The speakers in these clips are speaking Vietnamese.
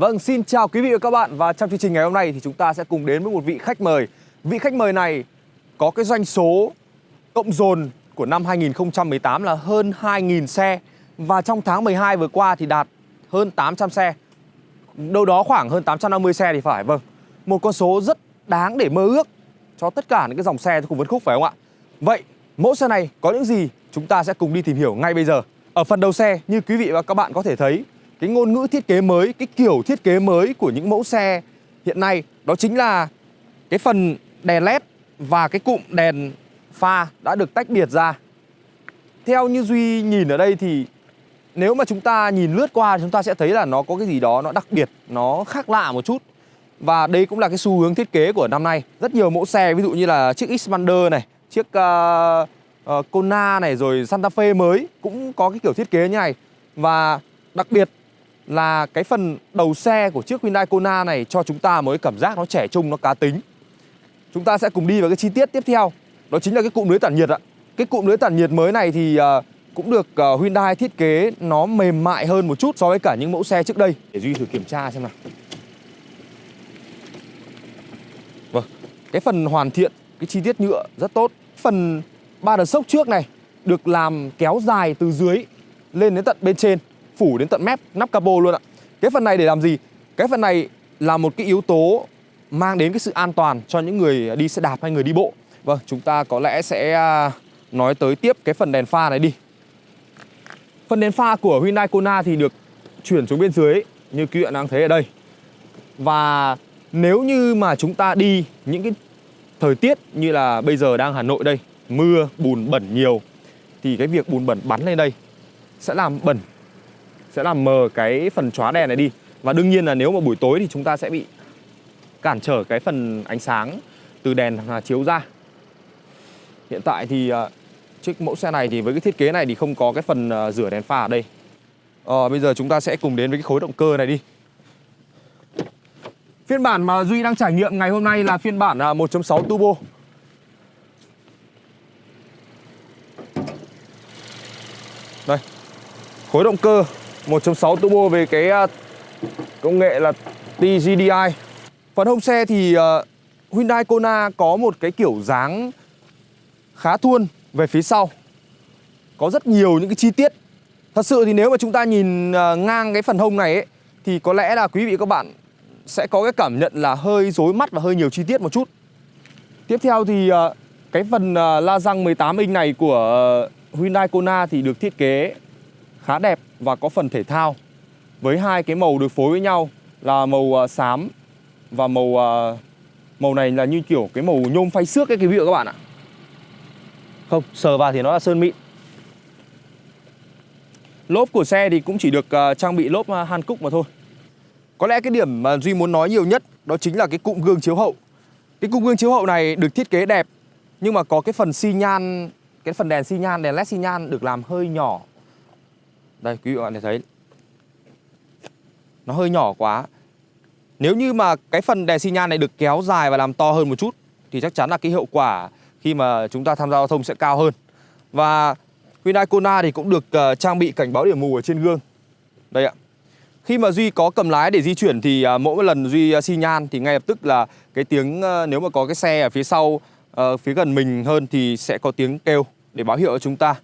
Vâng, xin chào quý vị và các bạn. Và trong chương trình ngày hôm nay thì chúng ta sẽ cùng đến với một vị khách mời. Vị khách mời này có cái doanh số cộng dồn của năm 2018 là hơn 2.000 xe. Và trong tháng 12 vừa qua thì đạt hơn 800 xe. Đâu đó khoảng hơn 850 xe thì phải Vâng, một con số rất đáng để mơ ước cho tất cả những cái dòng xe cùng phân khúc phải không ạ? Vậy mẫu xe này có những gì? Chúng ta sẽ cùng đi tìm hiểu ngay bây giờ. Ở phần đầu xe như quý vị và các bạn có thể thấy cái ngôn ngữ thiết kế mới, cái kiểu thiết kế mới của những mẫu xe hiện nay đó chính là cái phần đèn led và cái cụm đèn pha đã được tách biệt ra. Theo như Duy nhìn ở đây thì nếu mà chúng ta nhìn lướt qua chúng ta sẽ thấy là nó có cái gì đó nó đặc biệt, nó khác lạ một chút. Và đây cũng là cái xu hướng thiết kế của năm nay. Rất nhiều mẫu xe ví dụ như là chiếc Xpander này, chiếc uh, uh, Kona này rồi Santa Fe mới cũng có cái kiểu thiết kế như này. Và đặc biệt là cái phần đầu xe của chiếc Hyundai Kona này cho chúng ta mới cảm giác nó trẻ trung, nó cá tính. Chúng ta sẽ cùng đi vào cái chi tiết tiếp theo. Đó chính là cái cụm lưới tản nhiệt ạ. Cái cụm lưới tản nhiệt mới này thì uh, cũng được uh, Hyundai thiết kế nó mềm mại hơn một chút so với cả những mẫu xe trước đây. Để Duy thử kiểm tra xem nào. Vâng, cái phần hoàn thiện, cái chi tiết nhựa rất tốt. Phần ba đợt sốc trước này được làm kéo dài từ dưới lên đến tận bên trên phủ đến tận mép nắp capo luôn ạ. Cái phần này để làm gì? Cái phần này là một cái yếu tố mang đến cái sự an toàn cho những người đi xe đạp hay người đi bộ. Vâng, chúng ta có lẽ sẽ à, nói tới tiếp cái phần đèn pha này đi. Phần đèn pha của Hyundai Kona thì được chuyển xuống bên dưới như quý bạn đang thấy ở đây. Và nếu như mà chúng ta đi những cái thời tiết như là bây giờ đang Hà Nội đây Mưa, bùn bẩn nhiều Thì cái việc bùn bẩn bắn lên đây sẽ làm bẩn sẽ làm mờ cái phần chóa đèn này đi. Và đương nhiên là nếu mà buổi tối thì chúng ta sẽ bị cản trở cái phần ánh sáng từ đèn à, chiếu ra. Hiện tại thì à, chiếc mẫu xe này thì với cái thiết kế này thì không có cái phần à, rửa đèn pha ở đây. À, bây giờ chúng ta sẽ cùng đến với cái khối động cơ này đi. Phiên bản mà Duy đang trải nghiệm ngày hôm nay là phiên bản 1.6 turbo. Đây khối động cơ. 1.6 turbo về cái à, công nghệ là TGDI Phần hông xe thì à, Hyundai Kona có một cái kiểu dáng khá thuôn về phía sau. Có rất nhiều những cái chi tiết. Thật sự thì nếu mà chúng ta nhìn à, ngang cái phần hông này ấy, Thì có lẽ là quý vị các bạn sẽ có cái cảm nhận là hơi rối mắt và hơi nhiều chi tiết một chút. Tiếp theo thì cái phần la răng 18 inch này của Hyundai Kona thì được thiết kế khá đẹp và có phần thể thao. Với hai cái màu được phối với nhau là màu uh, xám và màu uh, màu này là như kiểu cái màu nhôm phay xước cái quý vị các bạn ạ. Không sờ vào thì nó là sơn mịn. Lốp của xe thì cũng chỉ được uh, trang bị lốp han cúc mà thôi. Có lẽ cái điểm mà duy muốn nói nhiều nhất đó chính là cái cụm gương chiếu hậu. Cái cụm gương chiếu hậu này được thiết kế đẹp nhưng mà có cái phần xi nhan cái phần đèn xi nhan đèn led xi nhan được làm hơi nhỏ đây quý vị các bạn thấy. Nó hơi nhỏ quá. Nếu như mà cái phần đèn xi nhan này được kéo dài và làm to hơn một chút Thì chắc chắn là cái hiệu quả khi mà chúng ta tham gia giao thông sẽ cao hơn. Và Hyundai Kona thì cũng được uh, trang bị cảnh báo điểm mù ở trên gương. Đây ạ. Khi mà Duy có cầm lái để di chuyển thì uh, mỗi một lần Duy uh, xi nhan thì ngay lập tức là cái tiếng uh, nếu mà có cái xe ở phía sau uh, phía gần mình hơn thì sẽ có tiếng kêu để báo hiệu cho chúng ta.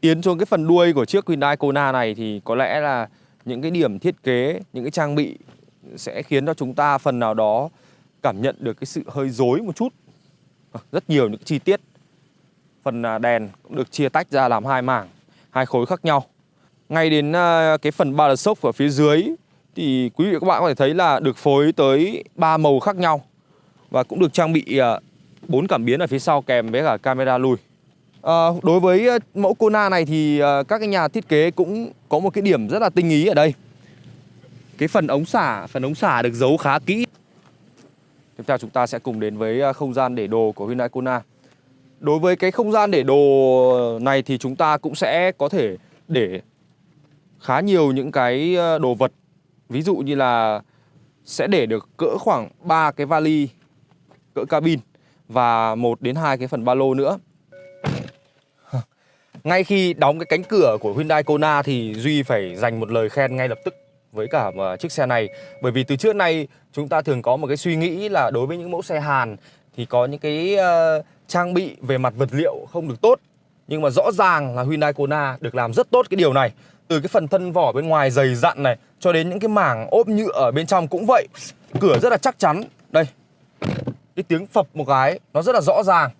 Tiến xuống cái phần đuôi của chiếc Hyundai Kona này thì có lẽ là những cái điểm thiết kế, những cái trang bị sẽ khiến cho chúng ta phần nào đó cảm nhận được cái sự hơi dối một chút. À, rất nhiều những chi tiết. Phần à, đèn cũng được chia tách ra làm hai mảng, hai khối khác nhau. Ngay đến à, cái phần ba sốc ở phía dưới thì quý vị các bạn có thể thấy là được phối tới ba màu khác nhau và cũng được trang bị bốn cảm biến ở phía sau kèm với cả camera lùi. À, đối với ờ, mẫu Kona này thì ờ, các cái nhà thiết kế cũng có một cái điểm rất là tinh ý ở đây. Cái phần ống xả, phần ống xả được giấu khá kỹ. Tiếp theo chúng ta sẽ cùng đến với không gian để đồ của Hyundai Kona. Đối với cái không gian để đồ này thì chúng ta cũng sẽ có thể để khá nhiều những cái đồ vật. Ví dụ như là sẽ để được cỡ khoảng 3 cái vali cỡ cabin Và một đến hai cái phần ba lô nữa ngay khi đóng cái cánh cửa của Hyundai Kona thì Duy phải dành một lời khen ngay lập tức với cả mà chiếc xe này. Bởi vì từ trước nay chúng ta thường có một cái suy nghĩ là đối với những mẫu xe Hàn thì có những cái uh, trang bị về mặt vật liệu không được tốt. Nhưng mà rõ ràng là Hyundai Kona được làm rất tốt cái điều này. Từ cái phần thân vỏ bên ngoài dày dặn này cho đến những cái mảng ốp nhựa ở bên trong cũng vậy. Cửa rất là chắc chắn. Đây cái tiếng phập một cái nó rất là rõ ràng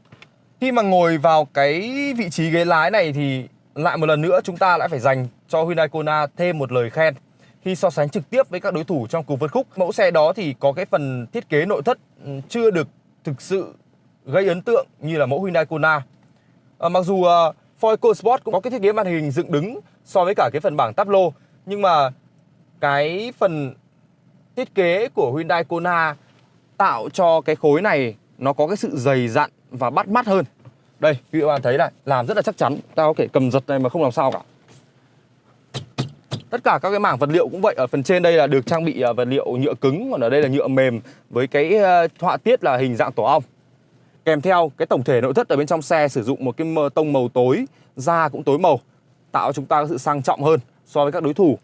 khi mà ngồi vào cái vị trí ghế lái này thì lại một lần nữa chúng ta lại phải dành cho Hyundai Kona thêm một lời khen khi so sánh trực tiếp với các đối thủ trong cuộc vượt khúc. Mẫu xe đó thì có cái phần thiết kế nội thất ừ, chưa được thực sự gây ấn tượng như là mẫu Hyundai Kona. À, mặc dù uh, Ford EcoSport cũng có cái thiết kế màn hình dựng đứng so với cả cái phần bảng táp lô nhưng mà cái phần thiết kế của Hyundai Kona tạo cho cái khối này nó có cái sự dày dặn và bắt mắt hơn. Đây, quý vị bạn thấy này, làm rất là chắc chắn. Ta có thể cầm giật này mà không làm sao cả. Tất cả các cái mảng vật liệu cũng vậy. Ở phần trên đây là được trang bị à, vật liệu nhựa cứng, còn ở đây là nhựa mềm với cái ờ, họa tiết là hình dạng tổ ong. Kèm theo cái tổng thể nội thất ở bên trong xe sử dụng một cái tông màu tối, da cũng tối màu, tạo cho chúng ta sự sang trọng hơn so với các đối thủ.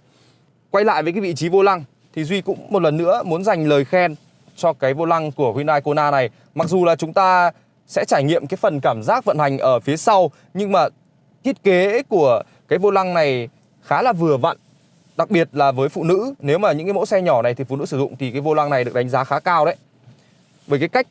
Quay lại với cái vị trí vô lăng, thì duy cũng một lần nữa muốn dành lời khen cho cái vô lăng của Hyundai Kona này. Mặc dù là chúng ta sẽ trải nghiệm cái phần cảm giác vận hành ở phía sau. Nhưng mà thiết kế của cái vô lăng này khá là vừa vặn, đặc biệt là với phụ nữ. Nếu mà những cái mẫu xe nhỏ này thì phụ nữ sử dụng thì cái vô lăng này được đánh giá khá cao đấy. Bởi cái cách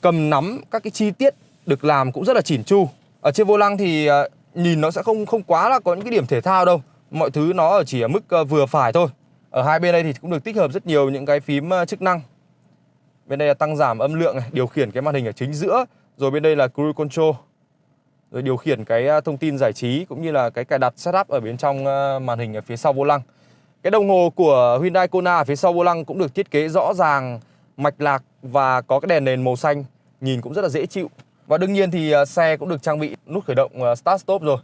cầm nắm các cái chi tiết được làm cũng rất là chỉn chu. Ở trên vô lăng thì ờ, nhìn nó sẽ không không quá là có những cái điểm thể thao đâu. Mọi thứ nó chỉ ở mức ờ, vừa phải thôi. Ở hai bên đây thì cũng được tích hợp rất nhiều những cái phím ờ, chức năng. Bên đây là tăng giảm âm lượng này, điều khiển cái màn hình ở chính giữa rồi bên đây là cruise control rồi điều khiển cái à, thông tin giải trí cũng như là cái cài đặt setup ở bên trong à, màn hình ở phía sau vô lăng. Cái đồng hồ của Hyundai Kona ở phía sau vô lăng cũng được thiết kế rõ ràng, mạch lạc và có cái đèn nền màu xanh, nhìn cũng rất là dễ chịu. Và đương nhiên thì à, xe cũng được trang bị nút khởi động start stop rồi.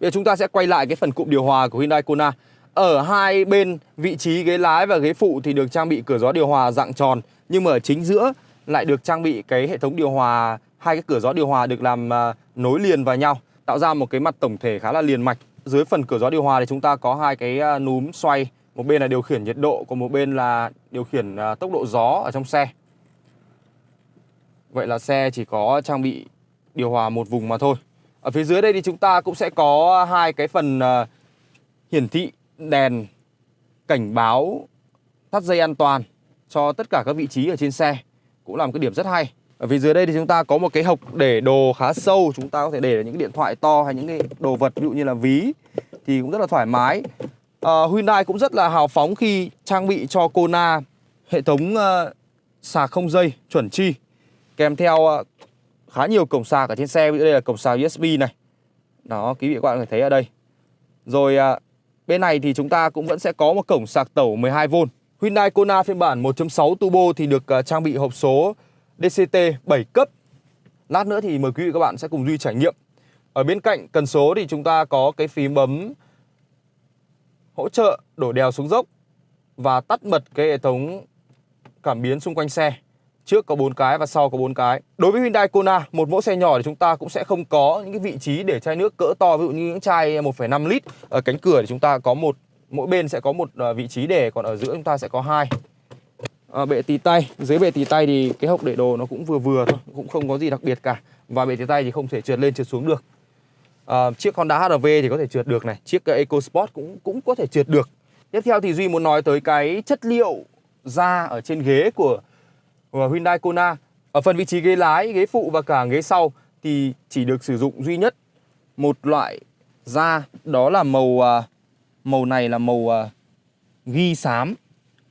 Bây giờ chúng ta sẽ quay lại cái phần cụm điều hòa của Hyundai Kona. Ở hai bên vị trí ghế lái và ghế phụ thì được trang bị cửa gió điều hòa dạng tròn, nhưng mà ở chính giữa lại được trang bị cái hệ thống điều hòa hai cái cửa gió điều hòa được làm uh, nối liền vào nhau tạo ra một cái mặt tổng thể khá là liền mạch. Dưới phần cửa gió điều hòa thì chúng ta có hai cái uh, núm xoay một bên là điều khiển nhiệt độ còn một bên là điều khiển uh, tốc độ gió ở trong xe. Vậy là xe chỉ có trang bị điều hòa một vùng mà thôi. Ở phía dưới đây thì chúng ta cũng sẽ có hai cái phần uh, hiển thị đèn cảnh báo thắt dây an toàn cho tất cả các vị trí ở trên xe cũng là một cái điểm rất hay. Ở dưới đây thì chúng ta có một cái hộc để đồ khá sâu chúng ta có thể để những cái điện thoại to hay những cái đồ vật ví dụ như là ví thì cũng rất là thoải mái. Uh, Hyundai cũng rất là hào phóng khi trang bị cho Kona hệ thống uh, sạc không dây chuẩn chi kèm theo uh, khá nhiều cổng sạc ở trên xe. Ví dụ đây là cổng sạc USB này. Đó quý vị các bạn có thể thấy ở đây. Rồi uh, bên này thì chúng ta cũng vẫn sẽ có một cổng sạc tẩu 12V Hyundai Kona phiên bản 1.6 turbo thì được à, trang bị hộp số DCT 7 cấp. Lát nữa thì mời quý vị các bạn sẽ cùng Duy trải nghiệm. Ở bên cạnh cần số thì chúng ta có cái phím bấm hỗ trợ đổ đèo xuống dốc và tắt bật cái hệ thống cảm biến xung quanh xe. Trước có 4 cái và sau có 4 cái. Đối với Hyundai Kona, một mẫu xe nhỏ thì chúng ta cũng sẽ không có những cái vị trí để chai nước cỡ to ví dụ như những chai 1,5 lít. Ở cánh cửa thì chúng ta có một mỗi bên sẽ có một ờ, vị trí để còn ở giữa chúng ta sẽ có hai. À, bệ tì tay. Dưới bệ tì tay thì cái hộc để đồ nó cũng vừa vừa thôi cũng không có gì đặc biệt cả. Và bệ tì tay thì không thể trượt lên trượt xuống được. À, chiếc Honda HRV thì có thể trượt được này. Chiếc EcoSport cũng cũng có thể trượt được. Tiếp theo thì duy muốn nói tới cái chất liệu da ở trên ghế của, của Hyundai Kona. Ở phần vị trí ghế lái ghế phụ và cả ghế sau thì chỉ được sử dụng duy nhất một loại da. Đó là màu uh, màu này là màu uh, ghi xám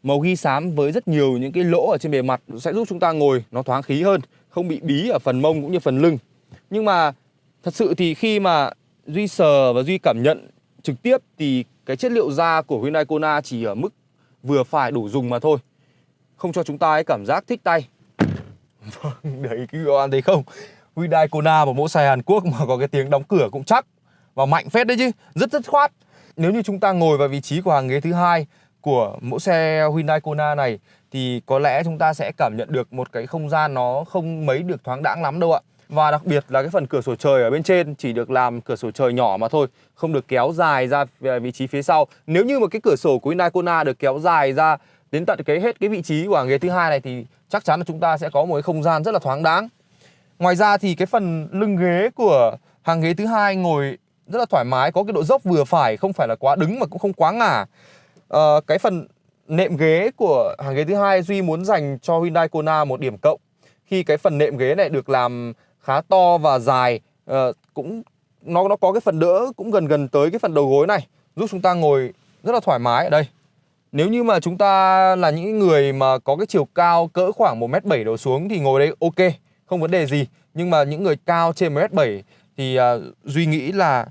Màu ghi xám với rất nhiều những cái lỗ ở trên bề mặt sẽ giúp chúng ta ngồi nó thoáng khí hơn, không bị bí ở phần mông cũng như phần lưng. Nhưng mà thật sự thì khi mà Duy sờ và Duy cảm nhận trực tiếp thì cái chất liệu da của Hyundai Kona chỉ ở mức vừa phải đủ dùng mà thôi. Không cho chúng ta ấy cảm giác thích tay. Vâng, đấy các bạn thấy không? Hyundai Kona một mẫu xe Hàn Quốc mà có cái tiếng đóng cửa cũng chắc và mạnh phết đấy chứ, rất rất khoát. Nếu như chúng ta ngồi vào vị trí của hàng ghế thứ hai của mẫu xe Hyundai Kona này, thì có lẽ chúng ta sẽ cảm nhận được một cái không gian nó không mấy được thoáng đãng lắm đâu ạ. Và đặc biệt là cái phần cửa sổ trời ở bên trên chỉ được làm cửa sổ trời nhỏ mà thôi, Không được kéo dài ra vị trí phía sau Nếu như một cái cửa sổ của Hyundai Kona được kéo dài ra đến tận cái hết cái vị trí của hàng ghế thứ hai này thì chắc chắn là chúng ta sẽ có một cái không gian rất là thoáng đáng Ngoài ra thì cái phần lưng ghế của hàng ghế thứ hai ngồi rất là thoải mái Có cái độ dốc vừa phải, không phải là quá đứng mà cũng không quá ngả. À, Cái phần nệm ghế của hàng ghế thứ hai Duy muốn dành cho Hyundai Kona một điểm cộng. Khi cái phần nệm ghế này được làm khá to và dài à, cũng nó nó có cái phần đỡ cũng gần gần tới cái phần đầu gối này giúp chúng ta ngồi rất là thoải mái ở đây. Nếu như mà chúng ta là những người mà có cái chiều cao cỡ khoảng 1m7 đổ xuống thì ngồi đây ok, không vấn đề gì. Nhưng mà những người cao trên 1m7 thì uh, Duy nghĩ là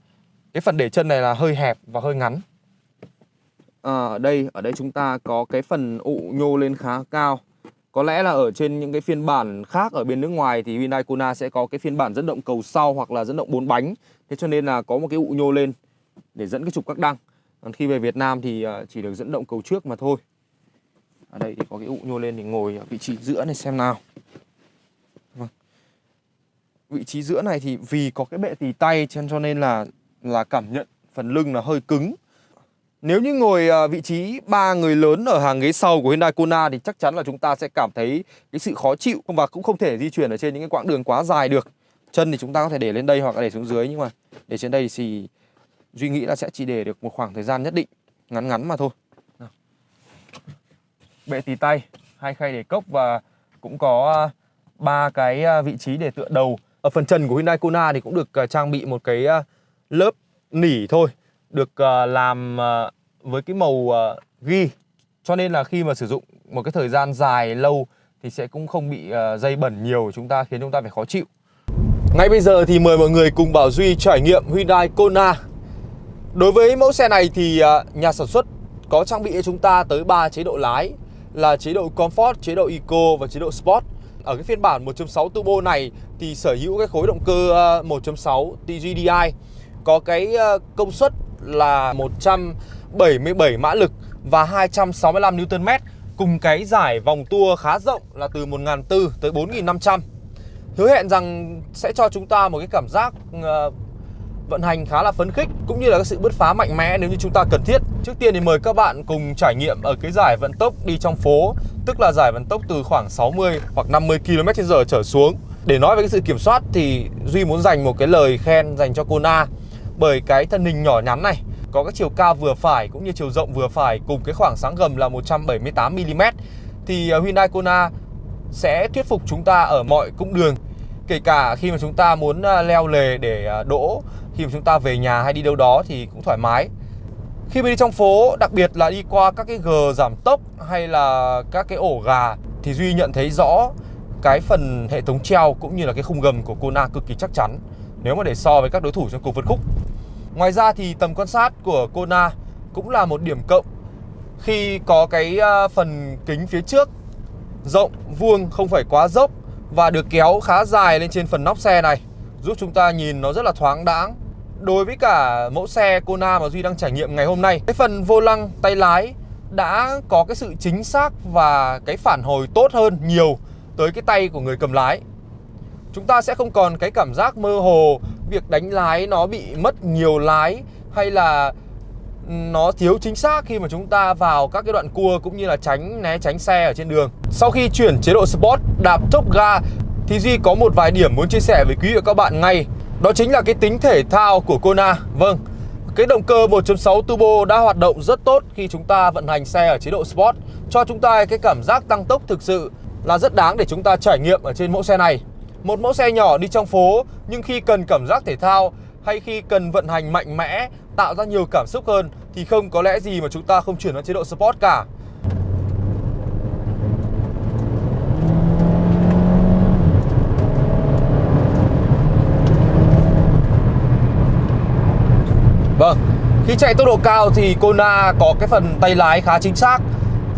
cái phần để chân này là hơi hẹp và hơi ngắn. À, ở đây ở đây chúng ta có cái phần ụ nhô lên khá cao. Có lẽ là ở trên những cái phiên bản khác ở bên nước ngoài thì Hyundai Kona sẽ có cái phiên bản dẫn động cầu sau hoặc là dẫn động bốn bánh. Thế cho nên là có một cái ụ nhô lên để dẫn cái trục các đăng. Còn khi về Việt Nam thì à, chỉ được dẫn động cầu trước mà thôi. Ở đây thì có cái ụ nhô lên thì ngồi ở vị trí giữa này xem nào. Vâng. Vị trí giữa này thì vì có cái bệ tì tay cho nên là là cảm nhận phần lưng là hơi cứng nếu như ngồi à, vị trí ba người lớn ở hàng ghế sau của Hyundai Kona thì chắc chắn là chúng ta sẽ cảm thấy cái sự khó chịu và cũng không thể di chuyển ở trên những cái quãng đường quá dài được. Chân thì chúng ta có thể để lên đây hoặc là để xuống dưới nhưng mà để trên đây thì Duy nghĩ là sẽ chỉ để được một khoảng thời gian nhất định, ngắn ngắn mà thôi. Bệ tì tay, hai khay để cốc và cũng có à, ba cái à, vị trí để tựa đầu. Ở phần trần của Hyundai Kona thì cũng được trang bị một cái lớp nỉ thôi được ờ, làm ờ, với cái màu uh, ghi cho nên là khi mà sử dụng một cái thời gian dài lâu thì sẽ cũng không bị uh, dây bẩn nhiều chúng ta khiến chúng ta phải khó chịu. Ngay bây giờ thì mời mọi người cùng Bảo Duy trải nghiệm Hyundai Kona. Đối với mẫu xe này thì uh, nhà sản xuất có trang bị cho chúng ta tới 3 chế độ lái là chế độ Comfort, chế độ Eco và chế độ Sport. Ở cái phiên bản 1.6 turbo này thì sở hữu cái khối động cơ 1.6 TGDI có cái ờ, công suất là 100 77 mã lực và 265 Nm cùng cái giải vòng tua khá rộng là từ 1.400 tới 4.500 Hứa hẹn rằng sẽ cho chúng ta một cái cảm giác ờ, vận hành khá là phấn khích cũng như là cái sự bứt phá mạnh mẽ nếu như chúng ta cần thiết. Trước tiên thì mời các bạn cùng trải nghiệm ở cái giải vận tốc đi trong phố, tức là giải vận tốc từ khoảng 60 hoặc 50 km/h trở xuống. Để nói về cái sự kiểm soát thì Duy muốn dành một cái lời khen dành cho Kona bởi cái thân hình nhỏ nhắn này, có cái chiều cao vừa phải cũng như chiều rộng vừa phải cùng cái khoảng sáng gầm là 178 mm thì ờ, Hyundai Kona sẽ thuyết phục chúng ta ở mọi cung đường, kể cả khi mà chúng ta muốn ờ, leo lề để ờ, đỗ, khi mà chúng ta về nhà hay đi đâu đó thì cũng thoải mái. Khi mà đi trong phố, đặc biệt là đi qua các cái gờ giảm tốc hay là các cái ổ gà thì Duy nhận thấy rõ cái phần hệ thống treo cũng như là cái khung gầm của Kona cực kỳ chắc chắn, nếu mà để so với các đối thủ trong cuộc vượt khúc. Ngoài ra thì tầm quan sát của Kona cũng là một điểm cộng khi có cái ờ, phần kính phía trước rộng, vuông, không phải quá dốc và được kéo khá dài lên trên phần nóc xe này giúp chúng ta nhìn nó rất là thoáng đãng. Đối với cả mẫu xe Kona mà Duy đang trải nghiệm ngày hôm nay, cái phần vô lăng tay lái đã có cái sự chính xác và cái phản hồi tốt hơn nhiều tới cái tay của người cầm lái. Chúng ta sẽ không còn cái cảm giác mơ hồ việc đánh lái nó bị mất nhiều lái hay là ừ, nó thiếu chính xác khi mà chúng ta vào các cái đoạn cua cũng như là tránh né tránh xe ở trên đường. Sau khi chuyển chế độ Sport đạp tốc ga thì Duy có một vài điểm muốn chia sẻ với quý vị và các bạn ngay. Đó chính là cái tính thể thao của Kona. Vâng, cái động cơ 1.6 turbo đã hoạt động rất tốt khi chúng ta vận hành xe ở chế độ Sport cho chúng ta cái cảm giác tăng tốc thực sự là rất đáng để chúng ta trải nghiệm ở trên mẫu xe này. Một mẫu xe nhỏ đi trong phố nhưng khi cần cảm giác thể thao hay khi cần vận hành mạnh mẽ, tạo ra nhiều cảm xúc hơn thì không có lẽ gì mà chúng ta không chuyển sang chế độ Sport cả. Vâng, khi chạy tốc độ cao thì Kona có cái phần tay lái khá chính xác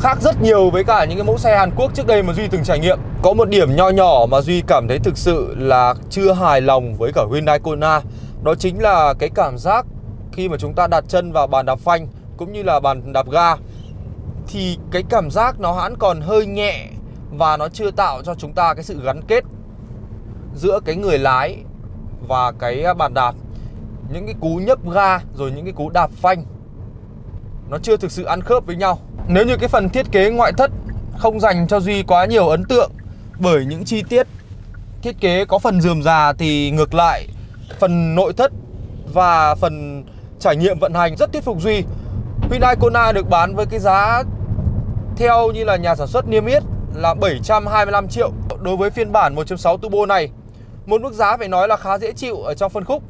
Khác rất nhiều với cả những cái mẫu xe Hàn Quốc trước đây mà Duy từng trải nghiệm. Có một điểm nho nhỏ mà Duy cảm thấy thực sự là chưa hài lòng với cả Hyundai Kona. Đó chính là cái cảm giác khi mà chúng ta đặt chân vào bàn đạp phanh cũng như là bàn đạp ga, Thì cái cảm giác nó hãn còn hơi nhẹ và nó chưa tạo cho chúng ta cái sự gắn kết giữa cái người lái và cái bàn đạp. Những cái cú nhấp ga rồi những cái cú đạp phanh, nó chưa thực sự ăn khớp với nhau nếu như cái phần thiết kế ngoại thất không dành cho duy quá nhiều ấn tượng, bởi những chi tiết thiết kế có phần dườm già thì ngược lại, phần nội thất và phần trải nghiệm vận hành rất thuyết phục duy. Hyundai Kona được bán với cái giá theo như là nhà sản xuất niêm yết là 725 triệu. Đối với phiên bản 1.6 turbo này, một mức giá phải nói là khá dễ chịu ở trong phân khúc.